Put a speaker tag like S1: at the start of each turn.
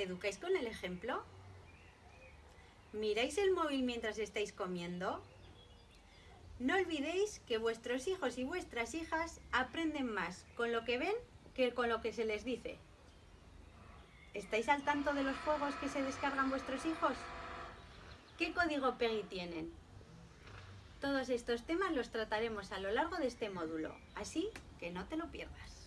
S1: ¿Educáis con el ejemplo? ¿Miráis el móvil mientras estáis comiendo? No olvidéis que vuestros hijos y vuestras hijas aprenden más con lo que ven que con lo que se les dice. ¿Estáis al tanto de los juegos que se descargan vuestros hijos? ¿Qué código PEGI tienen? Todos estos temas los trataremos a lo largo de este módulo, así que no te lo pierdas.